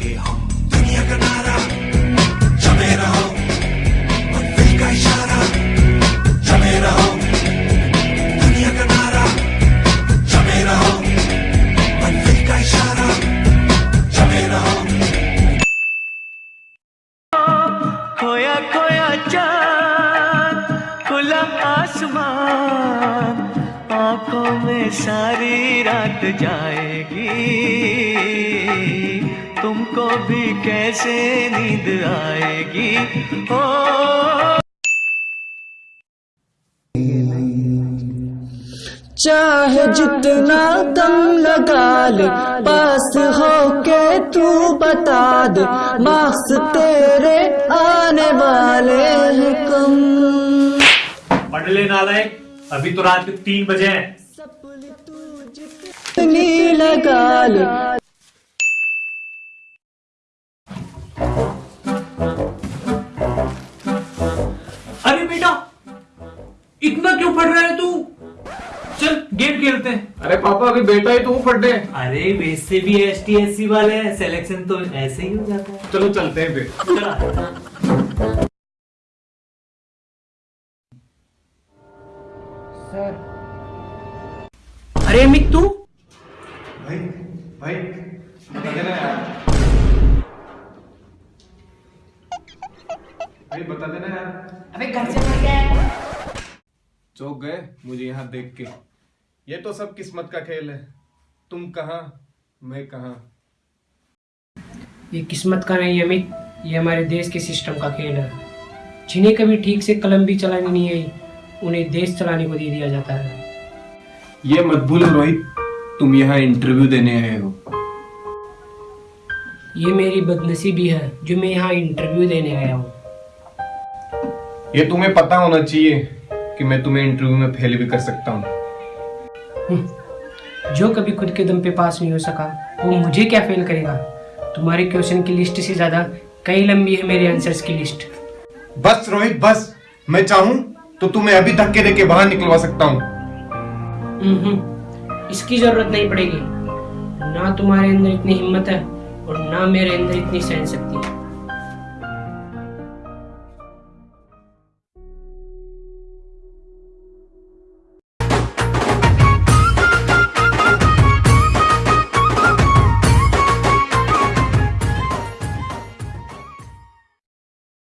रहोगे हम दुनिया का नारा, जमे रहो। मंजिल का इशारा, जमे रहो। दुनिया का नारा, जमे रहो। मंजिल का इशारा, जमे रहो। खोया खोया चाँद, खुला आसमान। आँखों में सारी रात जाएगी। तुमको भी कैसे नींद आएगी? ओ। चाहे जितना दम लगा ले पास हो के तू बता दे मार्क्स तेरे आने वाले हैं कम। पढ़ ले नालायक अभी तो रात के तीन बजे हैं। लगा ले इतना क्यों फट रहा है तू? चल गेम खेलते हैं। अरे पापा अभी बेटा ही तो हूँ फटे अरे वैसे भी एस टी एस सी वाले हैं सिलेक्शन तो ऐसे ही हो जाता है। चलो चलते हैं फिर। चला अरे अमित तू? भाई भाई बता देना यार। भाई बता देना यार। अबे घर से भाग गया चौक गए मुझे यहाँ देख के। ये तो सब किस्मत का खेल है। तुम कहाँ मैं कहाँ? ये किस्मत का नहीं अमित ये हमारे देश के सिस्टम का खेल है। जिन्हें कभी ठीक से कलम भी चलानी नहीं आई उन्हें देश चलाने को दे दिया जाता है। ये मत भूलो रोहित तुम यहाँ इंटरव्यू देने आए हो। ये मेरी बदनसीबी है जो मैं यहाँ इंटरव्यू देने आया हूँ। ये तुम्हें पता होना चाहिए कि मैं तुम्हें इंटरव्यू में फेल भी कर सकता हूँ। जो कभी खुद के दम पे पास नहीं हो सका वो मुझे क्या फेल करेगा? तुम्हारे क्वेश्चन की लिस्ट से ज़्यादा कई लंबी है मेरे आंसर्स की लिस्ट बस रोहित बस। मैं चाहूँ तो तुम्हें अभी धक्के देके बाहर निकलवा सकता हूँ। हम्म, इसकी ज़रूरत नहीं पड़ेगी। ना तुम्हारे अंदर इतनी हिम्मत है और ना मेरे अंदर इतनी सहन शक्ति।